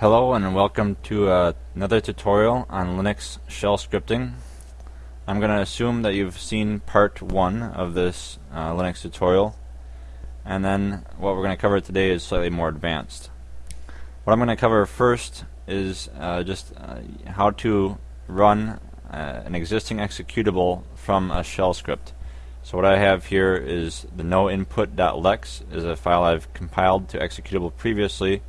Hello and welcome to uh, another tutorial on Linux shell scripting. I'm going to assume that you've seen part one of this uh, Linux tutorial and then what we're going to cover today is slightly more advanced. What I'm going to cover first is uh, just uh, how to run uh, an existing executable from a shell script. So what I have here is the noinput.lex is a file I've compiled to executable previously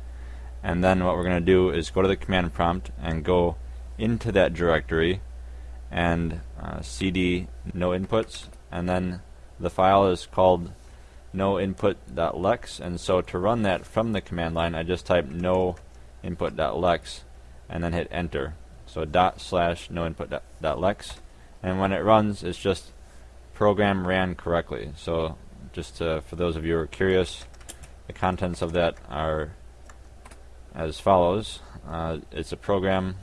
and then what we're going to do is go to the command prompt and go into that directory and uh, cd no inputs. And then the file is called no input.lex and so to run that from the command line I just type no input.lex and then hit enter. So dot slash no input.lex and when it runs it's just program ran correctly. So just to, for those of you who are curious the contents of that are as follows. Uh, it's a program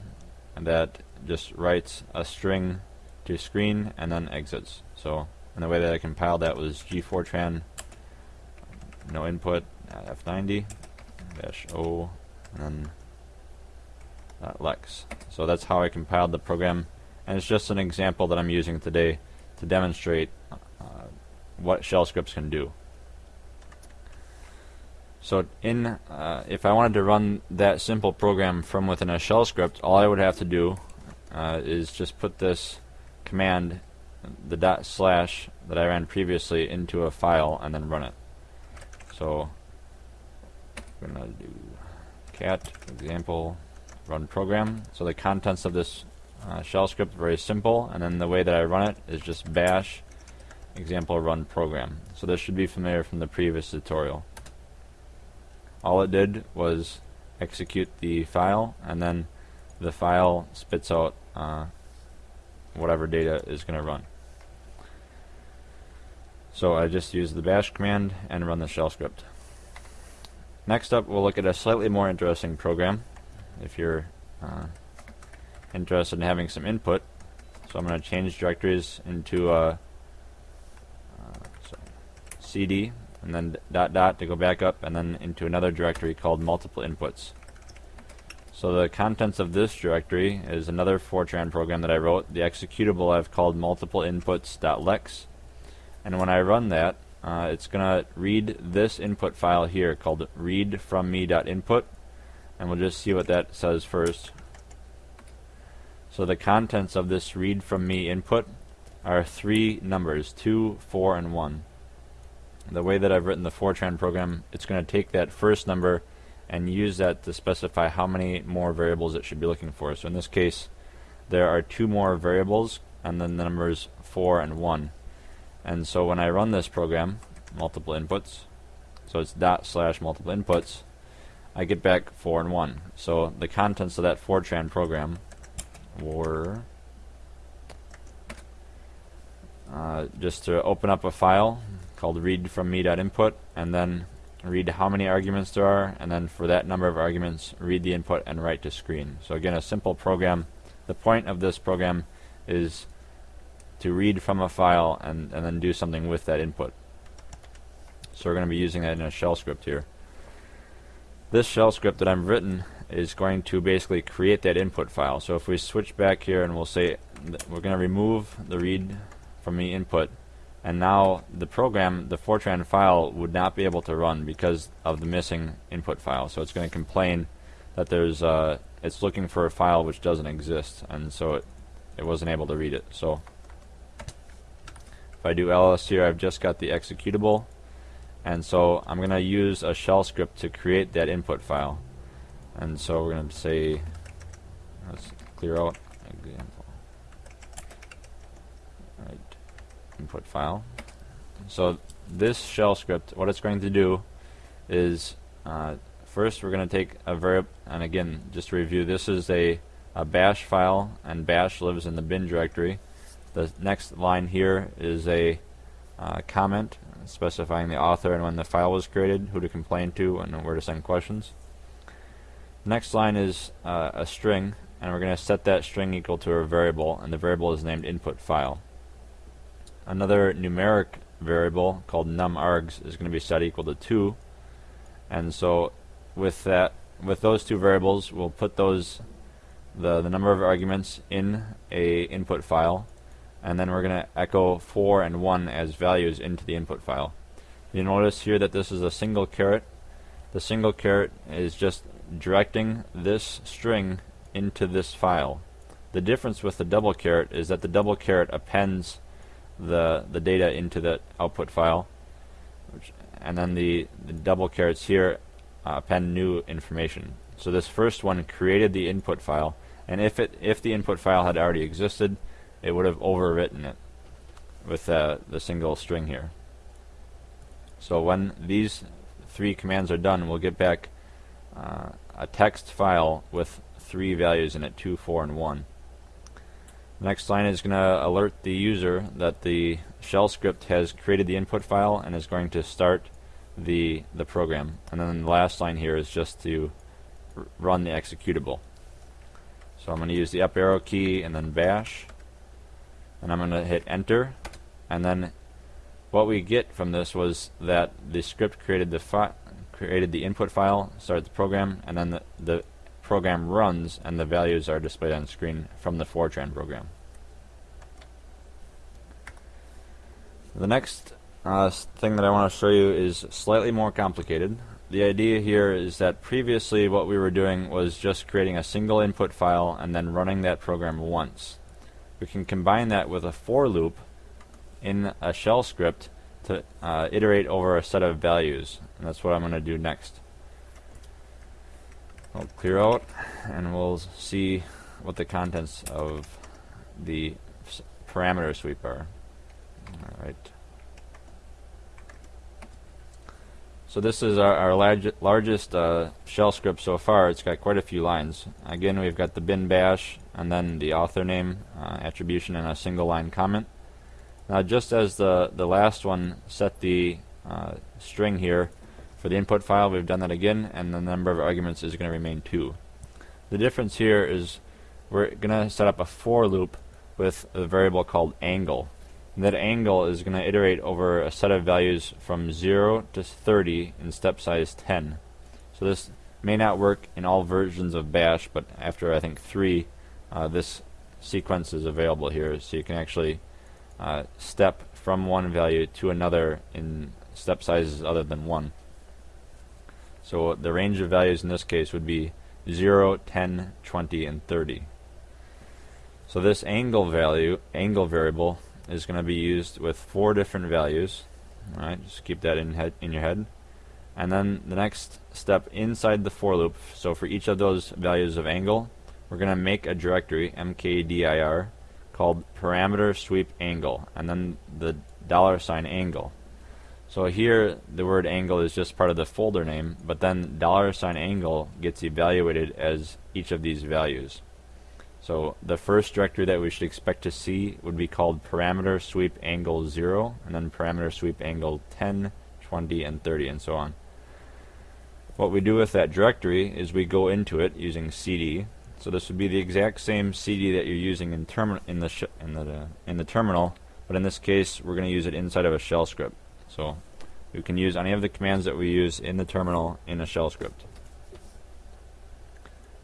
that just writes a string to screen and then exits. So, and the way that I compiled that was gfortran no input f90 dash o and then lex. So that's how I compiled the program, and it's just an example that I'm using today to demonstrate uh, what shell scripts can do. So in, uh, if I wanted to run that simple program from within a shell script, all I would have to do uh, is just put this command, the dot slash that I ran previously, into a file and then run it. So I'm gonna do cat example run program. So the contents of this uh, shell script are very simple, and then the way that I run it is just bash example run program. So this should be familiar from the previous tutorial all it did was execute the file and then the file spits out uh, whatever data is going to run. So I just use the bash command and run the shell script. Next up we'll look at a slightly more interesting program if you're uh, interested in having some input. So I'm going to change directories into uh, uh, CD and then dot dot to go back up and then into another directory called multiple inputs. So the contents of this directory is another Fortran program that I wrote. The executable I've called multiple inputs.lex and when I run that uh, it's gonna read this input file here called read from me.input and we'll just see what that says first. So the contents of this read from me input are three numbers, 2, 4, and 1 the way that I've written the Fortran program, it's going to take that first number and use that to specify how many more variables it should be looking for. So in this case, there are two more variables and then the numbers 4 and 1. And so when I run this program, multiple inputs, so it's dot slash multiple inputs, I get back 4 and 1. So the contents of that Fortran program were uh, just to open up a file called read from me.input and then read how many arguments there are and then for that number of arguments read the input and write to screen. So again a simple program. The point of this program is to read from a file and, and then do something with that input. So we're going to be using that in a shell script here. This shell script that I've written is going to basically create that input file. So if we switch back here and we'll say we're going to remove the read from me input and now the program, the Fortran file, would not be able to run because of the missing input file. So it's going to complain that there's uh, it's looking for a file which doesn't exist, and so it it wasn't able to read it. So if I do ls here, I've just got the executable, and so I'm going to use a shell script to create that input file. And so we're going to say let's clear out example. Input file. So this shell script, what it's going to do is uh, first we're going to take a variable, and again, just to review, this is a, a bash file, and bash lives in the bin directory. The next line here is a uh, comment specifying the author and when the file was created, who to complain to, and where to send questions. Next line is uh, a string, and we're going to set that string equal to a variable, and the variable is named input file. Another numeric variable called numargs is going to be set equal to 2 and so with that with those two variables, we'll put those the, the number of arguments in a input file, and then we're going to echo 4 and 1 as values into the input file. You notice here that this is a single caret. The single caret is just directing this string into this file. The difference with the double caret is that the double caret appends the, the data into the output file, which, and then the, the double carets here uh, append new information. So this first one created the input file, and if it if the input file had already existed, it would have overwritten it with uh, the single string here. So when these three commands are done, we'll get back uh, a text file with three values in it, 2, 4, and 1. The next line is going to alert the user that the shell script has created the input file and is going to start the, the program. And then the last line here is just to run the executable. So I'm going to use the up arrow key and then bash. And I'm going to hit enter. And then what we get from this was that the script created the created the input file, started the program, and then the, the program runs and the values are displayed on screen from the Fortran program. The next uh, thing that I want to show you is slightly more complicated. The idea here is that previously what we were doing was just creating a single input file and then running that program once. We can combine that with a for loop in a shell script to uh, iterate over a set of values. And that's what I'm going to do next. I'll clear out and we'll see what the contents of the parameter sweep are. Alright. So this is our, our large, largest uh, shell script so far. It's got quite a few lines. Again, we've got the bin bash and then the author name, uh, attribution, and a single line comment. Now just as the, the last one set the uh, string here for the input file, we've done that again, and the number of arguments is going to remain 2. The difference here is we're going to set up a for loop with a variable called angle. And that angle is going to iterate over a set of values from 0 to 30 in step size 10. So this may not work in all versions of bash, but after I think 3, uh, this sequence is available here, so you can actually uh, step from one value to another in step sizes other than 1. So the range of values in this case would be 0, 10, 20, and 30. So this angle value, angle variable, is going to be used with four different values. Alright, just keep that in, head, in your head. And then the next step inside the for loop, so for each of those values of angle, we're going to make a directory, mkdir, called parameter sweep angle, and then the dollar sign angle. So here the word angle is just part of the folder name, but then dollar sign angle gets evaluated as each of these values. So the first directory that we should expect to see would be called parameter sweep angle 0, and then parameter sweep angle 10, 20, and 30, and so on. What we do with that directory is we go into it using cd, so this would be the exact same CD that you're using in, in the in the uh, in the terminal, but in this case we're going to use it inside of a shell script. So we can use any of the commands that we use in the terminal in a shell script.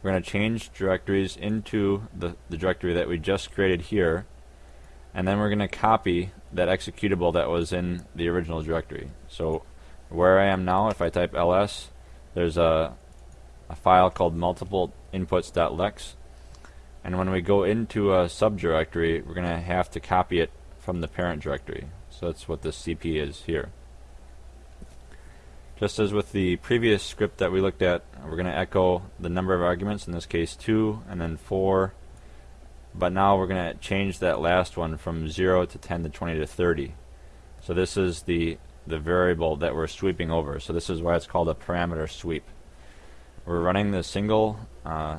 We're going to change directories into the, the directory that we just created here, and then we're going to copy that executable that was in the original directory. So where I am now, if I type ls, there's a, a file called multiple inputs.lex. And when we go into a subdirectory, we're going to have to copy it from the parent directory. So that's what the CP is here. Just as with the previous script that we looked at, we're going to echo the number of arguments, in this case 2, and then 4. But now we're going to change that last one from 0 to 10 to 20 to 30. So this is the, the variable that we're sweeping over. So this is why it's called a parameter sweep. We're running the single uh,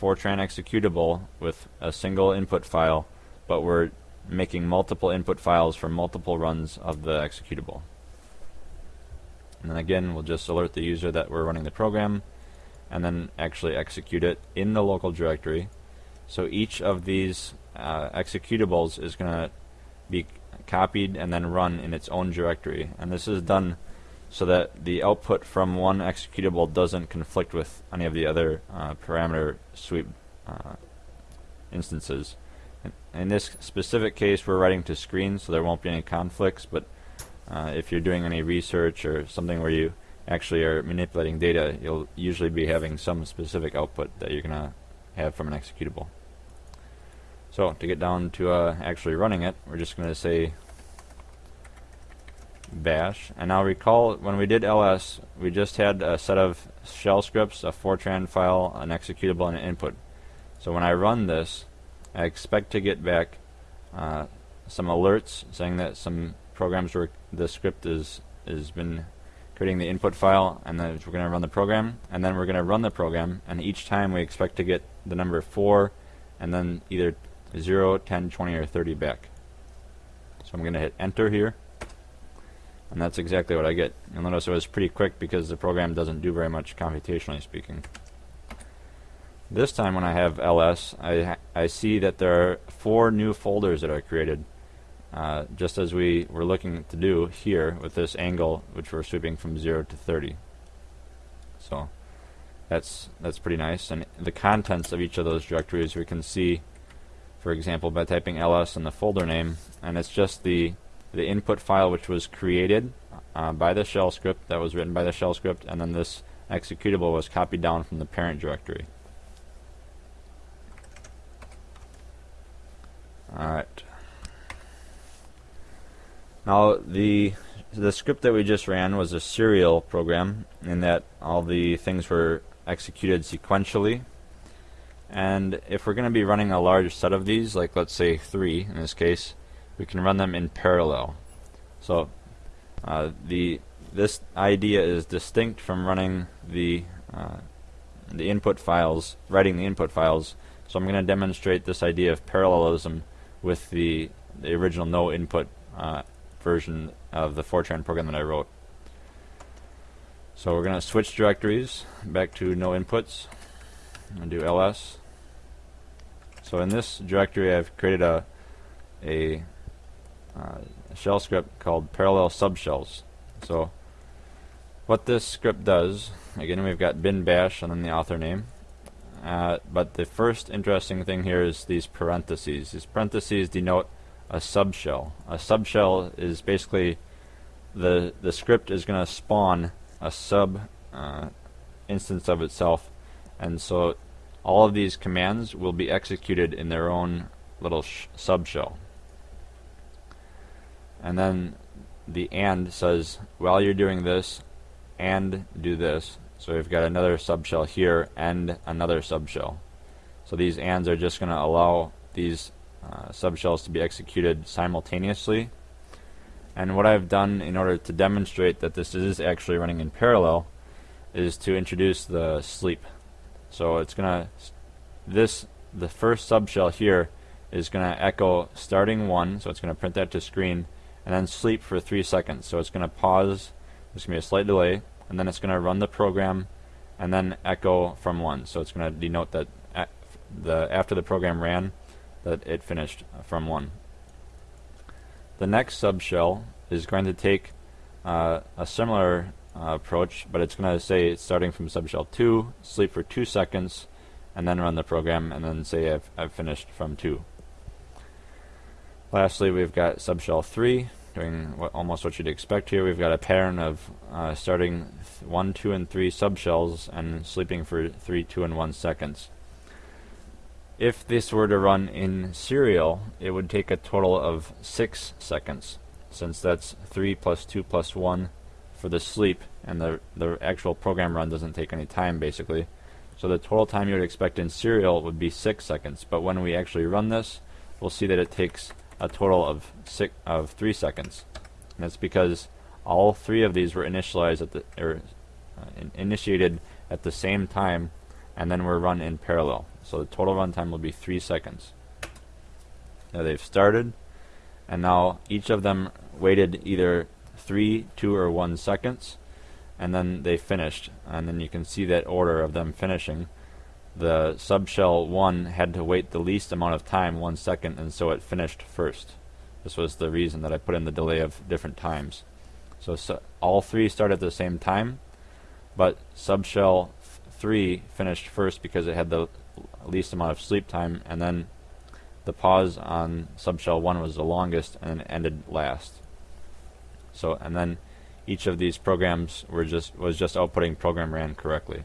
Fortran executable with a single input file, but we're making multiple input files for multiple runs of the executable. And then again, we'll just alert the user that we're running the program, and then actually execute it in the local directory. So each of these uh, executables is going to be copied and then run in its own directory. And this is done so that the output from one executable doesn't conflict with any of the other uh, parameter sweep uh, instances. In, this specific case, we're writing to screen, so there won't be any conflicts, but uh, if you're doing any research or something where you actually are manipulating data, you'll usually be having some specific output that you're going to have from an executable. So to get down to uh, actually running it, we're just going to say bash. And now recall when we did ls, we just had a set of shell scripts, a Fortran file, an executable, and an input. So when I run this, I expect to get back uh, some alerts saying that some programs where the script is has been creating the input file, and then we're going to run the program, and then we're going to run the program, and each time we expect to get the number 4, and then either 0, 10, 20, or 30 back. So I'm going to hit enter here. And that's exactly what I get. You'll notice it was pretty quick because the program doesn't do very much computationally speaking. This time when I have ls, I, I see that there are four new folders that are created. Uh, just as we were looking to do here with this angle which we're sweeping from 0 to 30. So that's that's pretty nice. And the contents of each of those directories we can see, for example, by typing ls in the folder name, and it's just the the input file which was created uh, by the shell script that was written by the shell script and then this executable was copied down from the parent directory. Alright. Now the the script that we just ran was a serial program in that all the things were executed sequentially and if we're going to be running a large set of these like let's say three in this case we can run them in parallel. So uh, the this idea is distinct from running the uh, the input files, writing the input files. So I'm going to demonstrate this idea of parallelism with the the original no input uh, version of the Fortran program that I wrote. So we're going to switch directories back to no inputs and do ls. So in this directory I've created a a uh, shell script called parallel subshells. So what this script does, again we've got bin bash and then the author name. Uh, but the first interesting thing here is these parentheses. These parentheses denote a subshell. A subshell is basically the the script is going to spawn a sub uh, instance of itself, and so all of these commands will be executed in their own little subshell and then the and says while you're doing this and do this so we've got another subshell here and another subshell. So these ands are just going to allow these uh, subshells to be executed simultaneously. And what I've done in order to demonstrate that this is actually running in parallel is to introduce the sleep. So it's gonna this the first subshell here is gonna echo starting one so it's gonna print that to screen and then sleep for three seconds. So it's going to pause, there's going to be a slight delay, and then it's going to run the program and then echo from one. So it's going to denote that the after the program ran, that it finished from one. The next subshell is going to take uh, a similar uh, approach, but it's going to say it's starting from subshell 2, sleep for 2 seconds, and then run the program, and then say I've, I've finished from 2. Lastly, we've got subshell 3, doing what, almost what you'd expect here. We've got a pattern of uh, starting 1, 2, and 3 subshells and sleeping for 3, 2, and 1 seconds. If this were to run in serial, it would take a total of 6 seconds, since that's 3 plus 2 plus 1 for the sleep, and the, the actual program run doesn't take any time, basically. So the total time you would expect in serial would be 6 seconds, but when we actually run this, we'll see that it takes a total of six of three seconds. And that's because all three of these were initialized at the or uh, in initiated at the same time, and then were run in parallel. So the total runtime will be three seconds. Now they've started, and now each of them waited either three, two, or one seconds, and then they finished. And then you can see that order of them finishing the subshell 1 had to wait the least amount of time, one second, and so it finished first. This was the reason that I put in the delay of different times. So, so all three started at the same time, but subshell 3 finished first because it had the least amount of sleep time, and then the pause on subshell 1 was the longest and ended last. So, and then each of these programs were just was just outputting program ran correctly.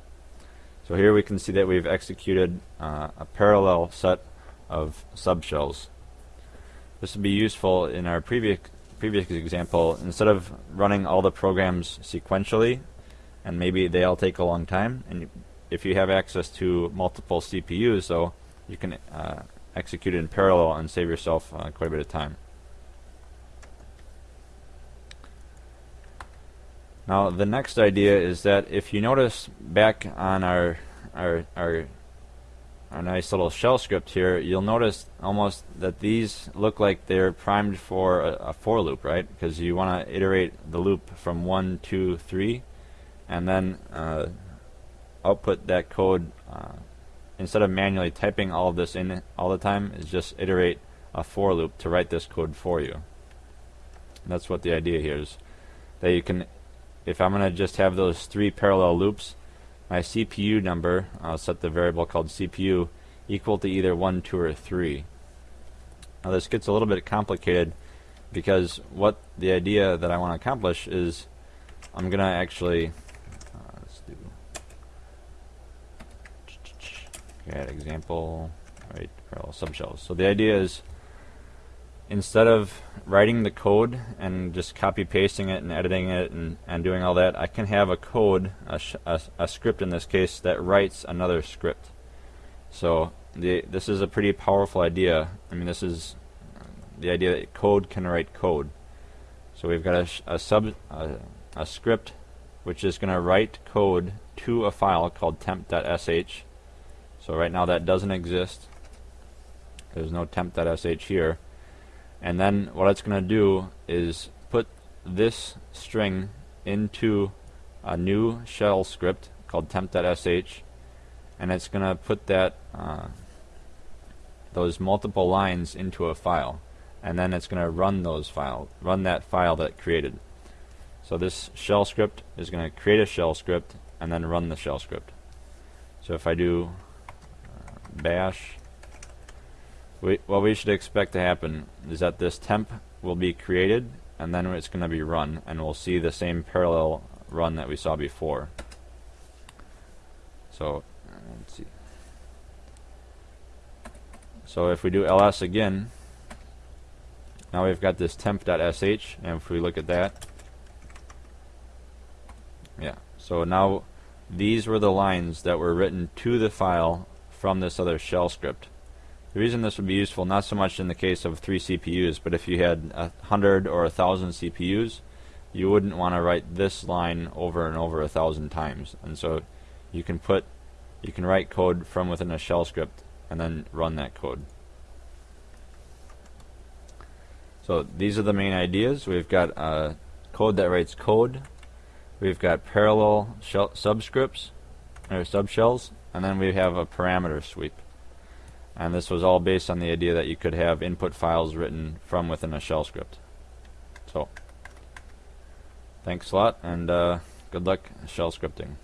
So here we can see that we've executed uh, a parallel set of subshells. This would be useful in our previous previous example. Instead of running all the programs sequentially, and maybe they all take a long time, and if you have access to multiple CPUs, though, you can uh, execute it in parallel and save yourself uh, quite a bit of time. Now the next idea is that if you notice back on our our our our nice little shell script here, you'll notice almost that these look like they're primed for a, a for loop, right? Because you want to iterate the loop from one, two, three, and then uh, output that code uh, instead of manually typing all of this in all the time. Is just iterate a for loop to write this code for you. that's what the idea here is that you can if I'm going to just have those three parallel loops, my CPU number, I'll set the variable called CPU, equal to either 1, 2, or 3. Now this gets a little bit complicated because what the idea that I want to accomplish is I'm going to actually uh, let's do add example write parallel subshells. So the idea is instead of writing the code and just copy pasting it and editing it and, and doing all that, I can have a code, a, a, a, script in this case, that writes another script. So the, this is a pretty powerful idea. I mean, this is the idea that code can write code. So we've got a, a sub a script which is going to write code to a file called temp.sh. So right now that doesn't exist. There's no temp.sh here. And then what it's going to do is put this string into a new shell script called temp.sh and it's going to put that uh, those multiple lines into a file and then it's going to run those file run that file that created. So this shell script is going to create a shell script and then run the shell script. So if I do uh, bash we, what we should expect to happen is that this temp will be created and then it's going to be run and we'll see the same parallel run that we saw before. So let's see. So if we do ls again, now we've got this temp.sh and if we look at that, yeah, so now these were the lines that were written to the file from this other shell script. The reason this would be useful, not so much in the case of three CPUs, but if you had a hundred or a thousand CPUs, you wouldn't want to write this line over and over a thousand times. And so you can put, you can write code from within a shell script and then run that code. So these are the main ideas. We've got a code that writes code. We've got parallel shell subscripts or subshells, and then we have a parameter sweep. And this was all based on the idea that you could have input files written from within a shell script. So, thanks a lot, and uh, good luck shell scripting.